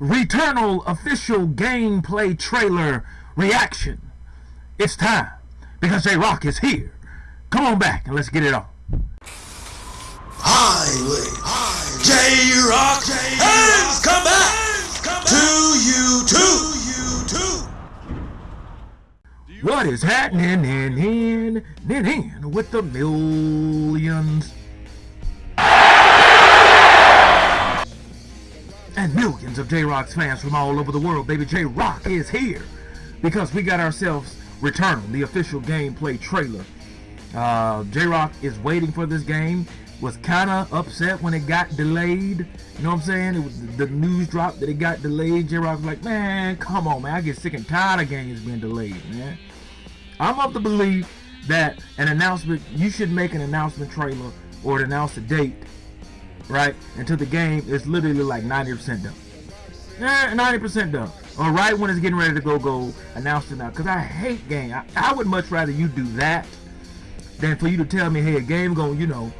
Returnal official gameplay trailer reaction. It's time because J Rock is here. Come on back and let's get it on. Highway J Rock has come back to you too. What is happening in in in, in with the millions? And millions of J-Rock's fans from all over the world, baby J-Rock is here because we got ourselves Returnal, the official gameplay trailer. Uh, J-Rock is waiting for this game, was kind of upset when it got delayed. You know what I'm saying? It was the news dropped that it got delayed. J-Rock was like, man, come on, man. I get sick and tired of games being delayed, man. I'm of the belief that an announcement, you should make an announcement trailer or announce a date, right? Until the game is literally like 90% done. Eh, 90% done. Or right when it's getting ready to go, go announce it now. Because I hate game. I, I would much rather you do that than for you to tell me, hey, game going, you know,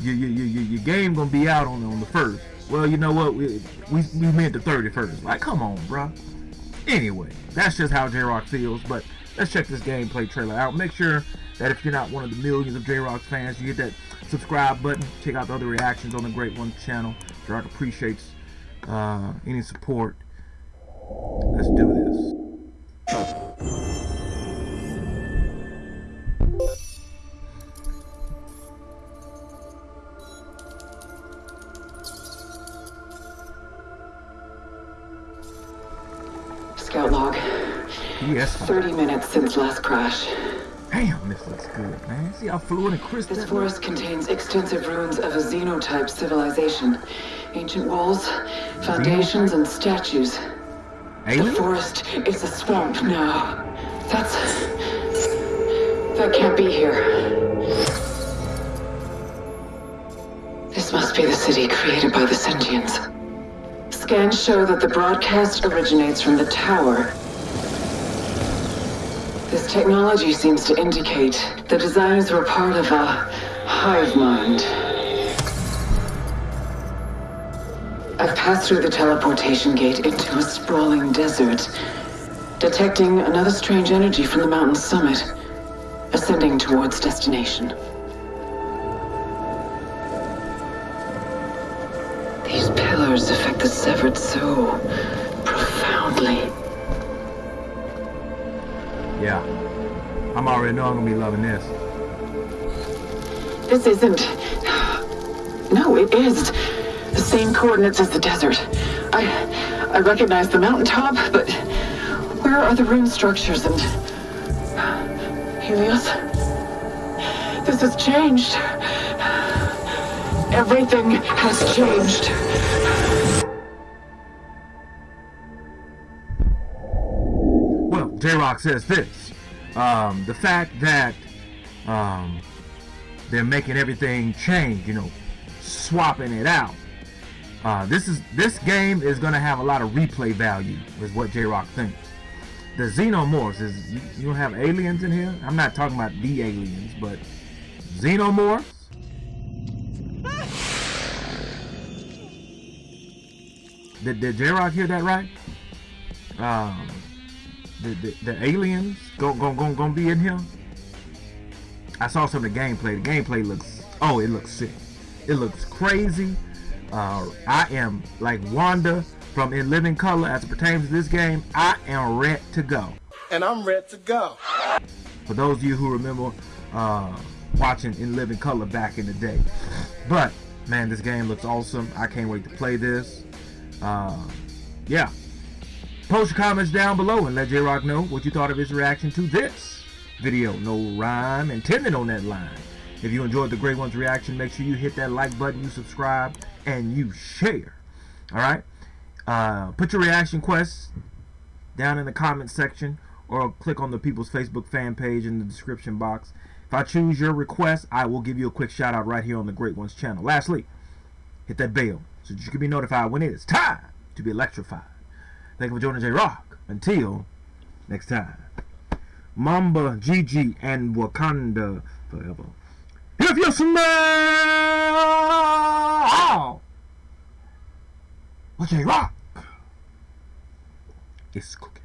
your, your, your, your game going to be out on, on the first. Well, you know what? We, we, we meant the 31st. Like, come on, bro. Anyway, that's just how J-Rock feels. But let's check this gameplay trailer out. Make sure that if you're not one of the millions of J-Rock's fans, you hit that subscribe button. Check out the other reactions on the Great One channel. J-Rock appreciates uh, any support. Let's do this. Scout log. Yes. 30 minutes since last crash. Damn, this looks good, man. See how fluid and crisp This forest looks? contains extensive ruins of a xenotype civilization. Ancient walls, foundations, and statues. The forest is a swamp now. That's... That can't be here. This must be the city created by the sentients. Scans show that the broadcast originates from the tower. This technology seems to indicate the designers were part of a hive mind. I've passed through the teleportation gate into a sprawling desert, detecting another strange energy from the mountain's summit, ascending towards destination. These pillars affect the severed soul profoundly. Yeah. I'm already know I'm gonna be loving this. This isn't. No, it is. The same coordinates as the desert. I. I recognize the mountaintop, but. Where are the rune structures and. Helios? This has changed. Everything has changed. Well, J-Rock says this. Um, the fact that um, they're making everything change, you know, swapping it out. Uh, this is this game is gonna have a lot of replay value, is what J-Rock thinks. The xenomorphs is you, don't have aliens in here. I'm not talking about the aliens, but xenomorphs. Did, did J-Rock hear that right? Um, the, the, the aliens going go, go, gonna be in here. I saw some of the gameplay. The gameplay looks oh, it looks sick. It looks crazy. Uh, I am like Wanda from In Living Color as it pertains to this game. I am ready to go. And I'm ready to go. For those of you who remember uh, watching In Living Color back in the day. But man, this game looks awesome. I can't wait to play this. Uh, yeah. Post your comments down below and let J-Rock know what you thought of his reaction to this video. No rhyme intended on that line. If you enjoyed the Great One's reaction, make sure you hit that like button, you subscribe, and you share. Alright? Uh, put your reaction quests down in the comment section or click on the People's Facebook fan page in the description box. If I choose your request, I will give you a quick shout out right here on the Great Ones channel. Lastly, hit that bell so that you can be notified when it is time to be electrified. Thank you for joining J Rock. Until next time. Mamba, Gigi, and Wakanda forever. If you smell what J Rock It's cooking.